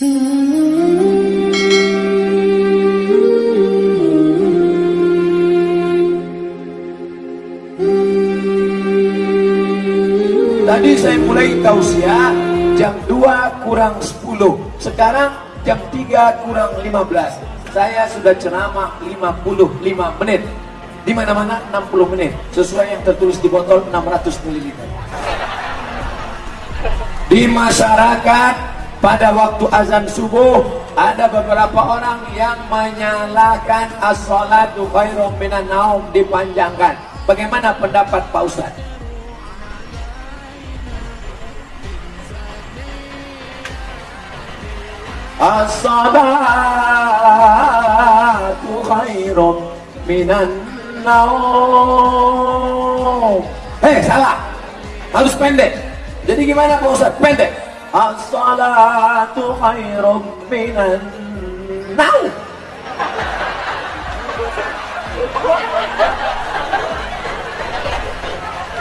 Tadi saya mulai tausiah jam 2 kurang 10. Sekarang jam 3 kurang 15. Saya sudah ceramah 55 menit. Di mana-mana 60 menit. Sesuai yang tertulis di botol 600 ml. Di masyarakat pada waktu azan subuh ada beberapa orang yang menyalakan as-salatu khairum minan naum dipanjangkan. Bagaimana pendapat Pak Ustaz? As-salatu khairum minan naum. Eh, salah. Harus pendek. Jadi gimana Pak Ustaz? Pendek. الصلاة خير من النوم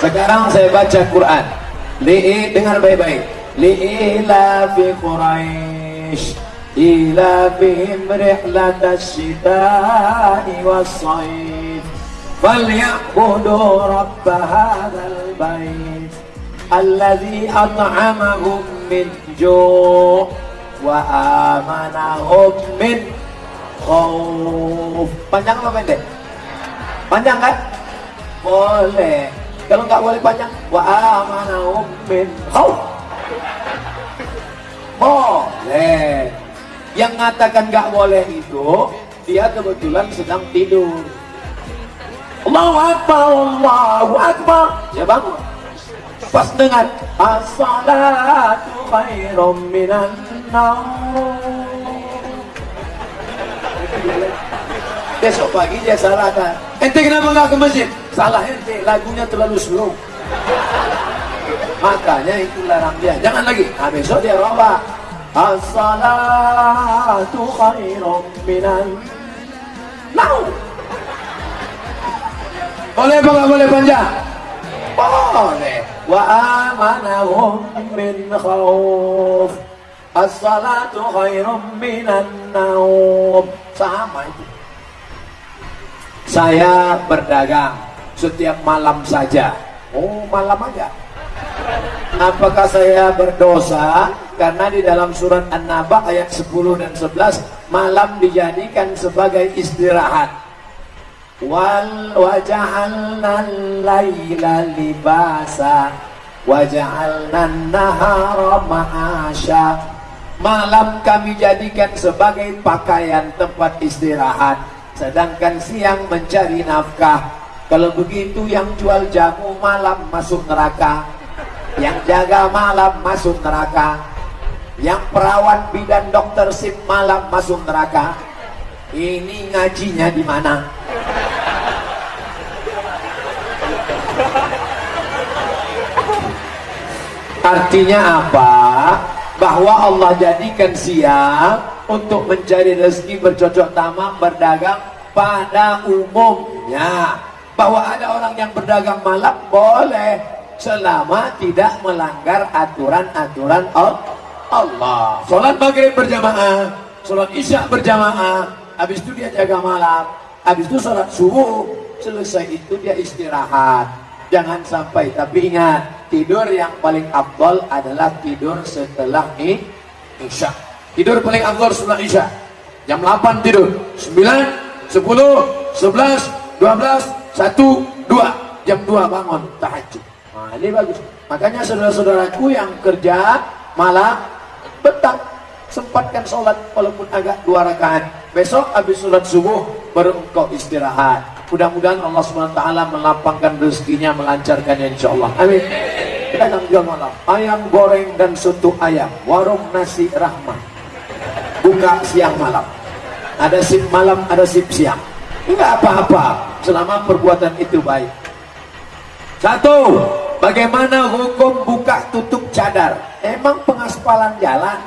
Sekarang saya baca Quran. Li'i dengar baik-baik. Li'i fi Quraisy إيلافهم رحلة الشتاء والصيف فليعبدوا رب هذا البيت الذي أطعمهم min ju' wa amanahum min khauf. Panjang apa pendek? Panjang kan? Boleh. Kalau nggak boleh panjang, wa amanahum min khauf. Boleh. Yang mengatakan nggak boleh itu, dia kebetulan sedang tidur. Allahu Akbar, Allahu Akbar. Ya bangun. Pas dengar as-salatu khairum minan naum. Besok pagi dia salahkan. Ente kenapa nggak ke masjid? Salah ente, lagunya terlalu slow. Makanya itu larang dia. Jangan lagi. Nah, besok dia robah. As-salatu khairum minan naum. Boleh apa nggak boleh panjang? Boleh. Amanahum min khauf. As-salatu khairum minan naum. Sama itu. Saya berdagang setiap malam saja. Oh, malam aja. Apakah saya berdosa? Karena di dalam surat An-Naba ayat 10 dan 11 malam dijadikan sebagai istirahat. Wal waja'alna laila libasa waja'alna nahara ma'asya. Malam kami jadikan sebagai pakaian tempat istirahat, sedangkan siang mencari nafkah. Kalau begitu yang jual jamu malam masuk neraka, yang jaga malam masuk neraka yang perawat bidan dokter sip malam masuk neraka ini ngajinya di mana? Artinya apa? Bahwa Allah jadikan siang untuk mencari rezeki bercocok tanam berdagang pada umumnya. Bahwa ada orang yang berdagang malam boleh. Selama tidak melanggar aturan-aturan Allah. Sholat maghrib berjamaah, sholat isya berjamaah, habis itu dia jaga malam, habis itu sholat subuh, selesai itu dia istirahat. Jangan sampai, tapi ingat, tidur yang paling abdol adalah tidur setelah isya. Tidur paling abdol setelah isya. Jam 8 tidur, 9, 10, 11, 12, 1, 2. Jam 2 bangun, tahajud. Nah, ini bagus. Makanya saudara-saudaraku yang kerja malam, petang, sempatkan sholat walaupun agak dua rakaat. Besok habis sholat subuh baru engkau istirahat. Mudah-mudahan Allah SWT melapangkan rezekinya, melancarkannya insya Allah. Amin. Akan jual malam. Ayam goreng dan soto ayam. Warung nasi rahmah. Buka siang malam. Ada sip malam, ada sip siang. Enggak apa-apa. Selama perbuatan itu baik. Satu, bagaimana hukum buka tutup cadar? Emang pengaspalan jalan?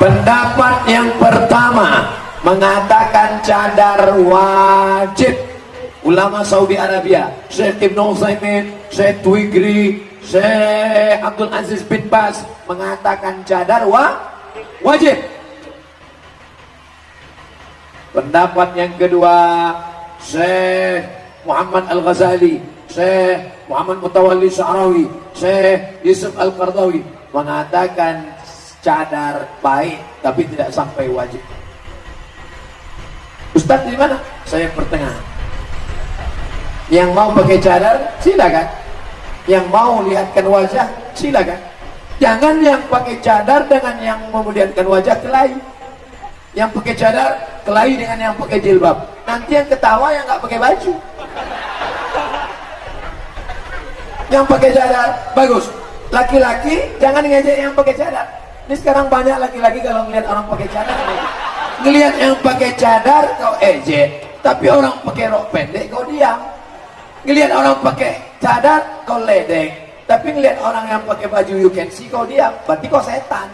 Pendapat yang pertama mengatakan cadar wajib. Ulama Saudi Arabia Syekh Ibn Utsaimin Syekh Twigri Syekh Abdul Aziz bin Bas mengatakan cadar wa wajib. Pendapat yang kedua Syekh Muhammad Al-Ghazali Syekh Muhammad Mutawalli Syarawi Syekh Yusuf Al-Qardawi mengatakan cadar baik tapi tidak sampai wajib Ustaz di mana? Saya pertengahan. Yang mau pakai cadar, silakan. Yang mau lihatkan wajah, silakan. Jangan yang pakai cadar dengan yang memuliakan wajah kelahi. Yang pakai cadar kelahi dengan yang pakai jilbab. Nanti yang ketawa yang nggak pakai baju. Yang pakai cadar bagus. Laki-laki jangan ngejek yang pakai cadar. Ini sekarang banyak laki-laki kalau ngeliat orang pakai cadar ngelihat yang pakai cadar kau ejek. Tapi orang pakai rok pendek kau diam. Ngelihat orang pakai cadar kau ledek. Tapi ngelihat orang yang pakai baju you can see kau diam. Berarti kau setan.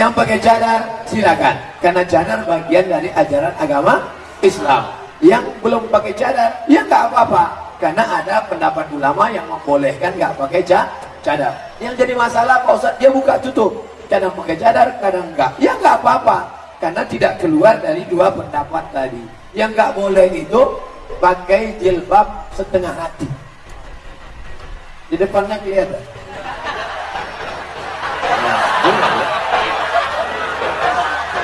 Yang pakai cadar silakan. Karena cadar bagian dari ajaran agama Islam. Yang belum pakai cadar ya nggak apa-apa. Karena ada pendapat ulama yang membolehkan nggak pakai cadar yang jadi masalah Pak Ustaz dia buka tutup kadang pakai cadar, kadang enggak. Ya enggak apa-apa, karena tidak keluar dari dua pendapat tadi. Yang enggak boleh itu pakai jilbab setengah hati. Di depannya kelihatan.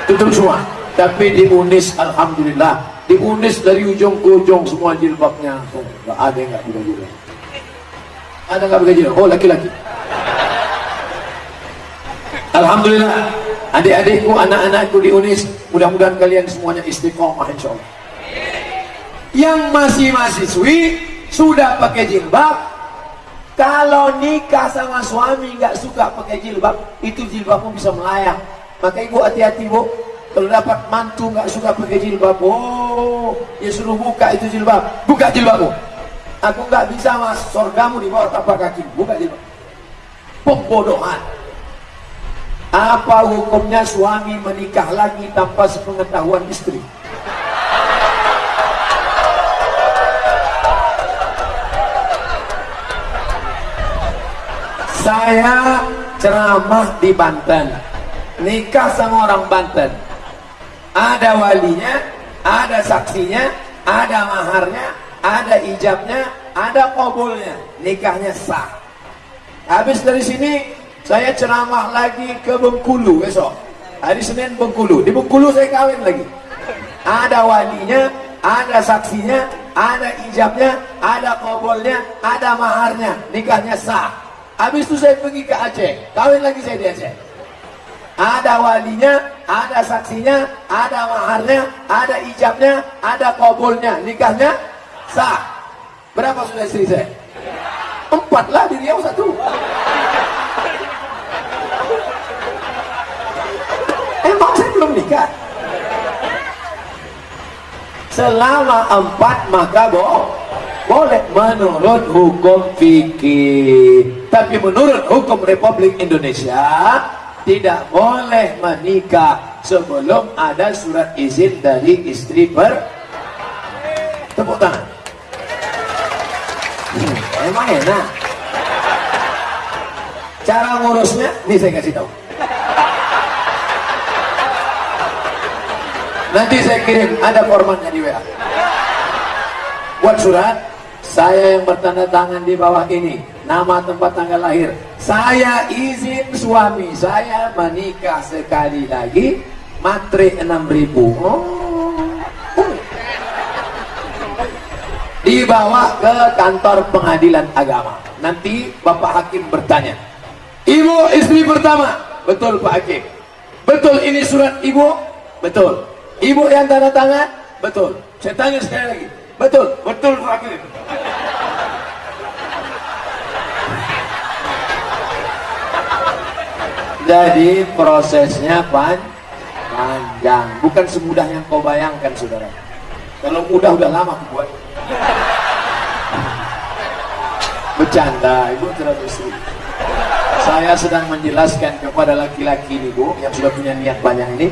Tutup semua. Tapi di Unis, Alhamdulillah. Di Unis dari ujung ke ujung semua jilbabnya. Enggak ada yang enggak pakai jilbab. Ada enggak pakai jilbab? Oh, laki-laki. Alhamdulillah. Adik-adikku, anak-anakku di Unis mudah-mudahan kalian semuanya istiqomah insya Allah yang masih mahasiswi sudah pakai jilbab. Kalau nikah sama suami nggak suka pakai jilbab itu jilbabmu bisa melayang. Maka ibu hati-hati bu. Kalau dapat mantu nggak suka pakai jilbab oh ya suruh buka itu jilbab. Buka jilbabmu. Aku nggak bisa mas. Sorgamu di bawah tapak kaki. Buka jilbab. Pembodohan apa hukumnya suami menikah lagi tanpa sepengetahuan istri? Saya ceramah di Banten. Nikah sama orang Banten. Ada walinya, ada saksinya, ada maharnya, ada ijabnya, ada kabulnya. Nikahnya sah. Habis dari sini saya ceramah lagi ke Bengkulu besok. Hari Senin Bengkulu. Di Bengkulu saya kawin lagi. Ada walinya, ada saksinya, ada ijabnya, ada kobolnya, ada maharnya. Nikahnya sah. Habis itu saya pergi ke Aceh. Kawin lagi saya di Aceh. Ada walinya, ada saksinya, ada maharnya, ada ijabnya, ada kobolnya. Nikahnya sah. Berapa sudah istri saya? Empat lah di Riau satu. Belum nikah? Selama empat maka boh boleh menurut hukum fikih. Tapi menurut hukum Republik Indonesia tidak boleh menikah sebelum ada surat izin dari istri ber. Tepuk tangan. Hmm, emang enak. Cara ngurusnya ini saya kasih tahu Nanti saya kirim, ada formatnya di WA. Buat surat, saya yang bertanda tangan di bawah ini, nama tempat tanggal lahir. Saya izin suami saya menikah sekali lagi, matre 6000. Oh. Dibawa ke kantor pengadilan agama. Nanti Bapak Hakim bertanya, Ibu istri pertama, betul Pak Hakim. Betul ini surat ibu? Betul. Ibu yang tanda tangan? Betul. Saya tanya sekali lagi. Betul. Betul Fakir. Jadi prosesnya pan panjang, bukan semudah yang kau bayangkan, saudara. Kalau mudah udah lama buat. Bercanda, ibu terlalu istri. Saya sedang menjelaskan kepada laki-laki ini bu, yang sudah punya niat banyak ini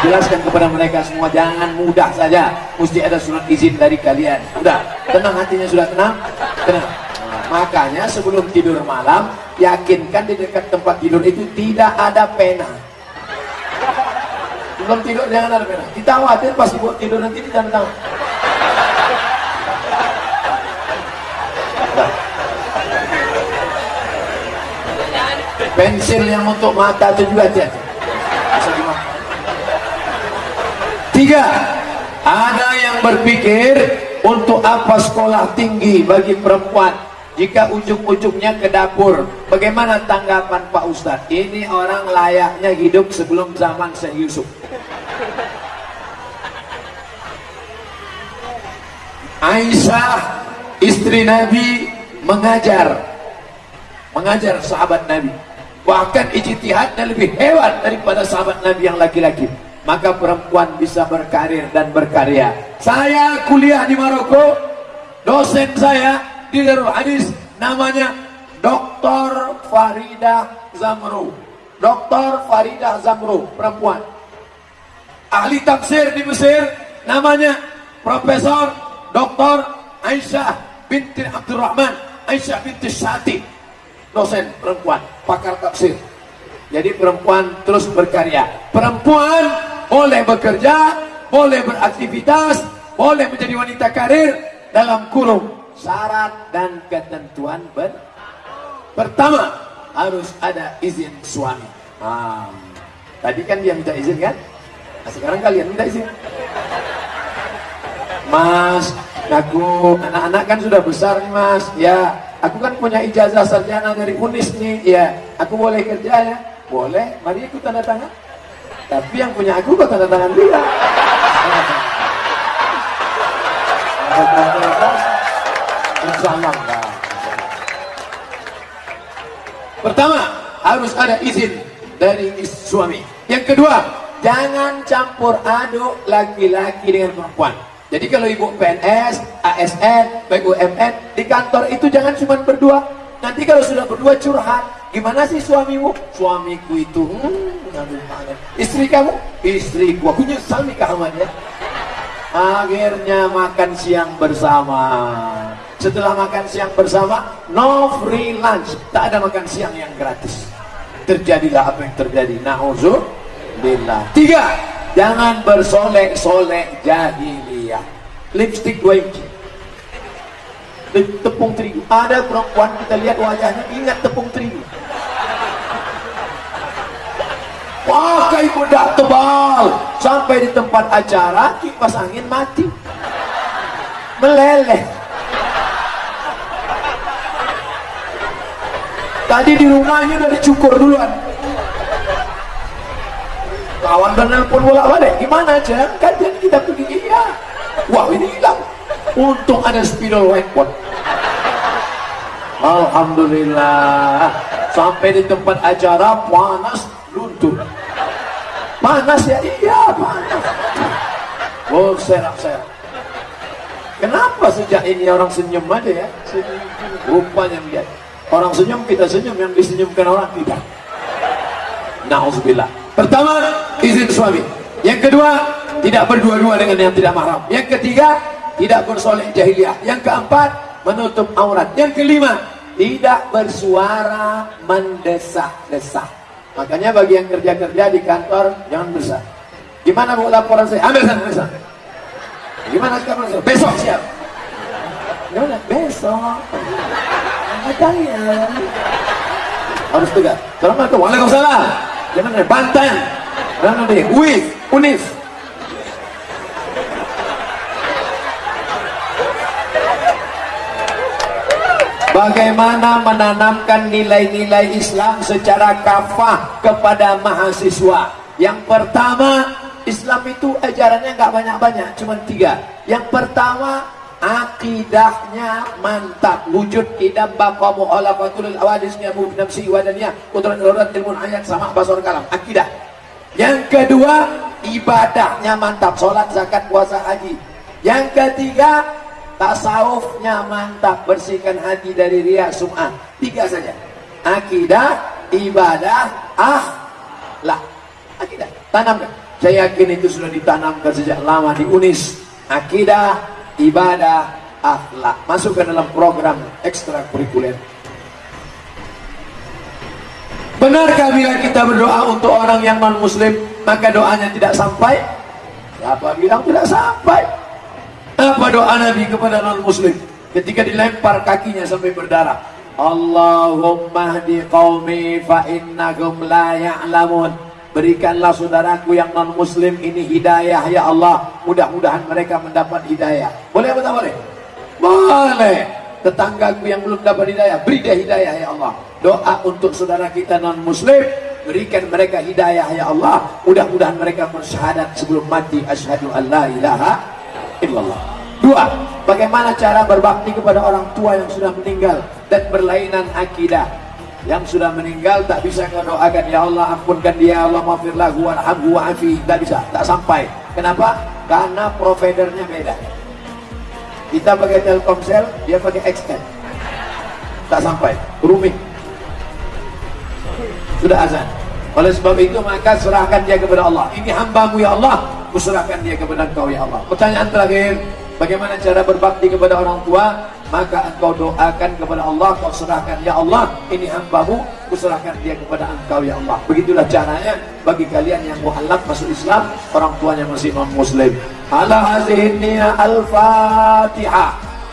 jelaskan kepada mereka semua jangan mudah saja. Mesti ada surat izin dari kalian. Udah tenang hatinya sudah tenang? Tenang. Makanya sebelum tidur malam yakinkan di dekat tempat tidur itu tidak ada pena. Belum tidur jangan ada pena. Kita khawatir pas buat tidur nanti tidak tangan. Pensil yang untuk mata itu juga hati-hati tiga ada yang berpikir untuk apa sekolah tinggi bagi perempuan? Jika ujung-ujungnya ke dapur bagaimana tanggapan Pak Ustadz? Ini orang layaknya hidup sebelum zaman Syekh Yusuf. Aisyah istri Nabi mengajar. Mengajar sahabat Nabi. Bahkan ijtihadnya lebih hebat daripada sahabat Nabi yang laki-laki maka perempuan bisa berkarir dan berkarya saya kuliah di Maroko dosen saya di Darul Hadis namanya Dr. Farida Zamru Dr. Farida Zamru perempuan ahli tafsir di Mesir namanya Profesor Dr. Aisyah binti Abdurrahman Aisyah binti Syati dosen perempuan, pakar tafsir. Jadi perempuan terus berkarya. Perempuan boleh bekerja, boleh beraktivitas, boleh menjadi wanita karir dalam kurung syarat dan ketentuan ber pertama harus ada izin suami. Ah, tadi kan dia minta izin kan? Nah, sekarang kalian minta izin. Mas, aku anak-anak kan sudah besar nih mas. Ya, Aku kan punya ijazah sarjana dari UNIS nih, ya. Aku boleh kerja ya? Boleh. Mari ikut tanda tangan. Tapi yang punya aku kok tanda tangan dia. Pertama, harus ada izin dari suami. Yang kedua, jangan campur aduk laki-laki dengan perempuan. Jadi kalau ibu PNS, ASN, BUMN di kantor itu jangan cuma berdua. Nanti kalau sudah berdua curhat, gimana sih suamimu? Suamiku itu, hmm, aduh, istri kamu, istriku. Aku nyesal nih kawannya. Akhirnya makan siang bersama. Setelah makan siang bersama, no free lunch. Tak ada makan siang yang gratis. Terjadilah apa yang terjadi. Na'udzubillah. Tiga, jangan bersolek-solek jahili lipstick dua inci tepung terigu ada perempuan kita lihat wajahnya ingat tepung terigu pakai bedak tebal. Sampai di tempat acara kipas angin mati. Meleleh. Tadi di rumahnya udah dicukur duluan. Kawan dan nelpon bolak balik. Gimana aja kan kita pergi. Iya. Wah ini hilang. Untung ada spidol whiteboard Alhamdulillah. Sampai di tempat acara panas panas ya? Iya panas. Oh serak-serak kenapa sejak ini orang senyum aja ya? Senyum rupanya lihat orang senyum kita senyum. Yang disenyumkan orang tidak. Na'udzubillah. Pertama izin suami. Yang kedua tidak berdua-dua dengan yang tidak mahram. Yang ketiga tidak bersoleh jahiliyah. Yang keempat menutup aurat. Yang kelima tidak bersuara mendesak-desak makanya bagi yang kerja-kerja di kantor jangan besar gimana bu laporan saya? Ambil sana ambil sana. Gimana sekarang besok siap. Gimana besok. Kalian harus tegak. Assalamualaikum. Waalaikumsalam. Jangan bantan jangan deh UIF UNIF Bagaimana menanamkan nilai-nilai Islam secara kafah kepada mahasiswa? Yang pertama Islam itu ajarannya nggak banyak-banyak Cuma tiga. Yang pertama Akidahnya mantap. Wujud idam baqa mu'alafatul awadisnya Mubnamsi wadaniyah Kudrat ilurat ilmun ayat sama basur kalam. Akidah. Yang kedua Ibadahnya mantap. Sholat, zakat, puasa, haji. Yang ketiga tasawufnya mantap bersihkan hati dari riak sum'ah tiga saja akidah ibadah ah lah akidah tanamkan Saya yakin itu sudah ditanamkan sejak lama di UNIS. Akidah, ibadah, akhlak. Masuk ke dalam program ekstrakurikuler. Benarkah bila kita berdoa untuk orang yang non muslim maka doanya tidak sampai? Siapa bilang tidak sampai? Apa doa Nabi kepada non muslim ketika dilempar kakinya sampai berdarah? Allahumma hdi qaumi fa innahum la ya'lamun. Berikanlah saudaraku yang non muslim ini hidayah ya Allah. Mudah-mudahan mereka mendapat hidayah. Boleh atau boleh? Boleh. Tetanggaku yang belum dapat hidayah, beri dia hidayah ya Allah doa untuk saudara kita non muslim berikan mereka hidayah ya Allah mudah-mudahan mereka bersyahadat sebelum mati asyhadu an la ilaha illallah dua bagaimana cara berbakti kepada orang tua yang sudah meninggal dan berlainan akidah? Yang sudah meninggal tak bisa kau ya Allah ampunkan dia Allah maafir lahu warhamhu wa'afi. Tak bisa tak sampai. Kenapa? Karena providernya beda. Kita pakai Telkomsel dia pakai XL tak sampai. Rumit. Sudah azan oleh sebab itu maka serahkan dia kepada Allah. Ini hambamu ya Allah. Kuserahkan dia kepada engkau ya Allah. Pertanyaan terakhir. Bagaimana cara berbakti kepada orang tua? Maka engkau doakan kepada Allah. Kau serahkan ya Allah. Ini hambamu. Kuserahkan dia kepada engkau ya Allah. Begitulah caranya bagi kalian yang mu'alaf masuk Islam. Orang tuanya masih non muslim ala hazihin al-fatihah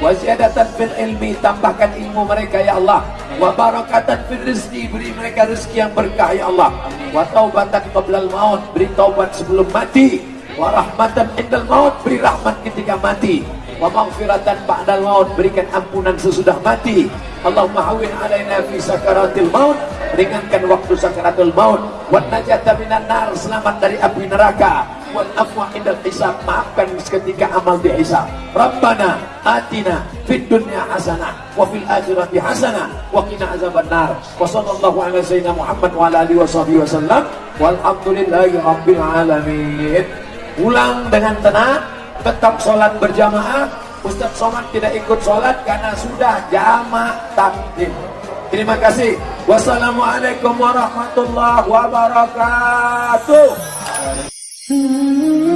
wa ziyadatan fil ilmi tambahkan ilmu mereka ya Allah. Wa barakatan fil rizki beri mereka rezeki yang berkah ya Allah. Wa taubatan qablal maut beri taubat sebelum mati. Wa rahmatan indal maut beri rahmat ketika mati. Wa maghfiratan ba'dal maut berikan ampunan sesudah mati. Allahumma hawin alaina fi sakaratil maut ringankan waktu sakaratul maut. Wa najata minan nar selamat dari api neraka wal afwa indal hisab. Maafkan ketika amal dihisab Rabbana atina fid dunya hasanah wa fil akhirati hasanah wa qina azaban nar wa sallallahu ala sayyidina Muhammad wa ala alihi washabihi wasallam walhamdulillahi rabbil alamin. Pulang dengan tenang tetap sholat berjamaah. Ustaz Somad tidak ikut sholat karena sudah jamak takdim. Terima kasih. Wassalamualaikum warahmatullahi wabarakatuh Hmm.